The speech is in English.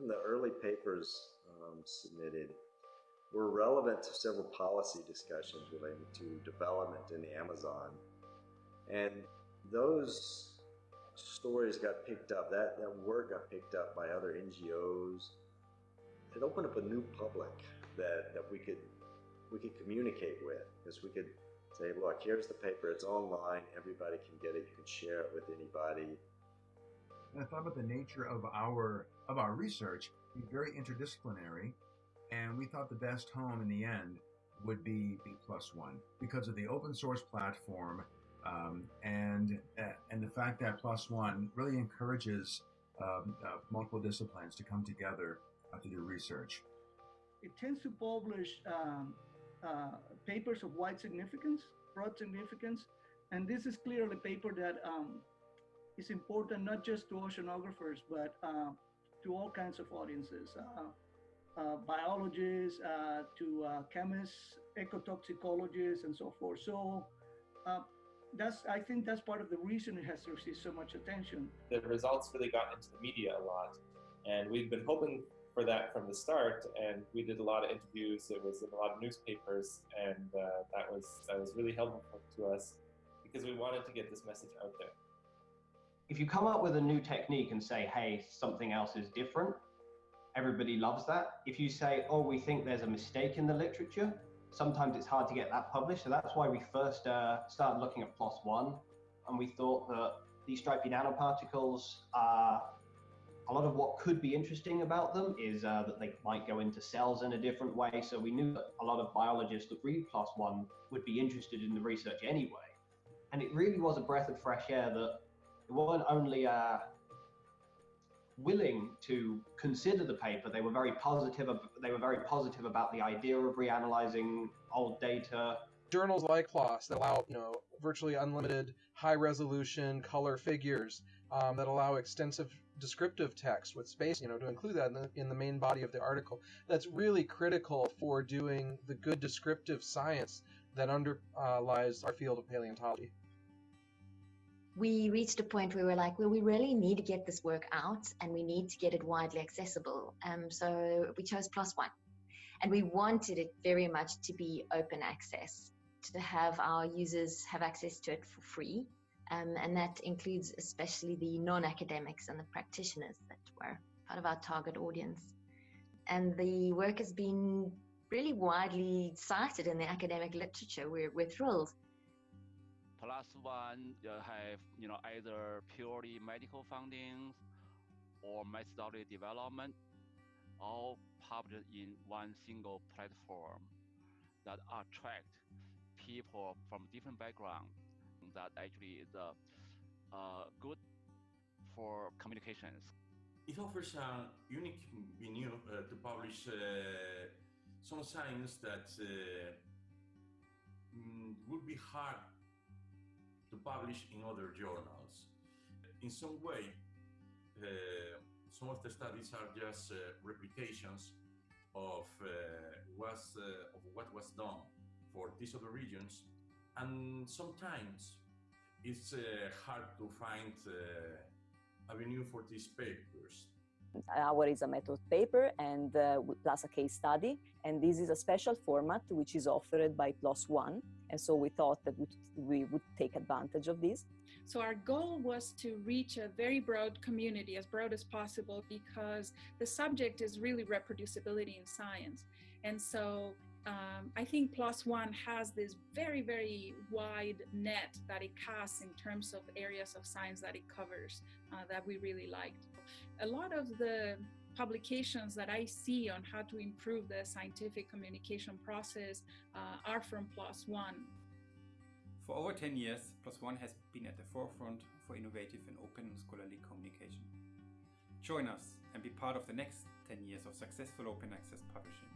from the early papers um, submitted were relevant to several policy discussions related to development in the Amazon. And those stories got picked up, that, that work got picked up by other NGOs. It opened up a new public that, that we could we could communicate with because we could say, look, here's the paper, it's online, everybody can get it, you can share it with anybody. And I thought about the nature of our of our research, be very interdisciplinary, and we thought the best home in the end would be B PLOS One because of the open source platform um, and uh, and the fact that PLOS One really encourages um, uh, multiple disciplines to come together uh, to do research. It tends to publish um, uh, papers of wide significance, broad significance, and this is clearly a paper that um, is important not just to oceanographers but uh, to all kinds of audiences. Uh, uh, biologists, uh, to chemists, ecotoxicologists, and so forth. So that's I think that's part of the reason it has received so much attention. The results really got into the media a lot, and we've been hoping for that from the start. And we did a lot of interviews. It was in a lot of newspapers, and uh, that was that was really helpful to us because we wanted to get this message out there. If you come up with a new technique and say, "Hey, something else is different," everybody loves that. If you say, "Oh, we think there's a mistake in the literature," sometimes it's hard to get that published. So that's why we first uh, started looking at PLOS One, and we thought that these stripy nanoparticles are a lot of what could be interesting about them is uh, that they might go into cells in a different way. So we knew that a lot of biologists that read PLOS One would be interested in the research anyway. And it really was a breath of fresh air that it weren't only uh, willing to consider the paper. They were very positive. They were very positive about the idea of reanalyzing old data. Journals like PLOS that allow, you know, virtually unlimited high-resolution color figures um, that allow extensive descriptive text with space, you know, to include that in the, in the main body of the article. That's really critical for doing the good descriptive science that underlies our field of paleontology we reached a point where we are like, well, we really need to get this work out and we need to get it widely accessible. Um, so we chose One. And we wanted it very much to be open access, to have our users have access to it for free. Um, and that includes especially the non-academics and the practitioners that were part of our target audience. And the work has been really widely cited in the academic literature. We're, we're thrilled PLOS One uh, have you know either purely medical findings or methodology development, all published in one single platform that attract people from different backgrounds. That actually is uh, uh, good for communications. It offers a unique venue uh, to publish uh, some science that uh, mm, would be hard to publish in other journals. In some way, uh, some of the studies are just uh, replications of, uh, was, uh, of what was done for these other regions, and sometimes it's uh, hard to find uh, avenue for these papers our is a method paper and uh, plus a case study. And this is a special format which is offered by One. And so we thought that we would take advantage of this. So our goal was to reach a very broad community, as broad as possible, because the subject is really reproducibility in science. And so um, I think One has this very, very wide net that it casts in terms of areas of science that it covers uh, that we really liked. A lot of the publications that I see on how to improve the scientific communication process uh, are from One. For over 10 years, One has been at the forefront for innovative and open scholarly communication. Join us and be part of the next 10 years of successful open access publishing.